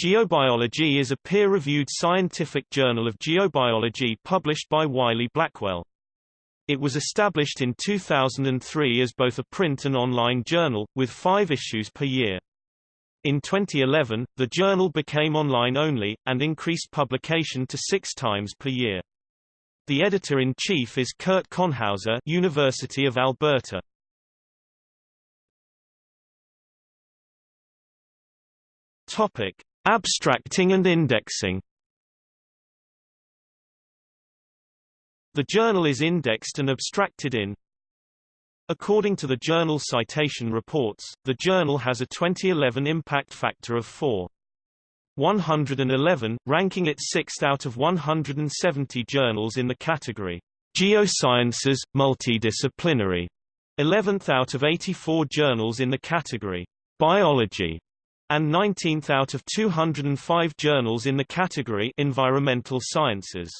Geobiology is a peer-reviewed scientific journal of geobiology published by Wiley-Blackwell. It was established in 2003 as both a print and online journal, with five issues per year. In 2011, the journal became online only, and increased publication to six times per year. The editor-in-chief is Kurt Konhauser University of Alberta. Topic. Abstracting and indexing. The journal is indexed and abstracted in. According to the Journal Citation Reports, the journal has a 2011 impact factor of 4. 111, ranking it sixth out of 170 journals in the category. Geosciences, Multidisciplinary, 11th out of 84 journals in the category. Biology, and 19th out of 205 journals in the category Environmental Sciences.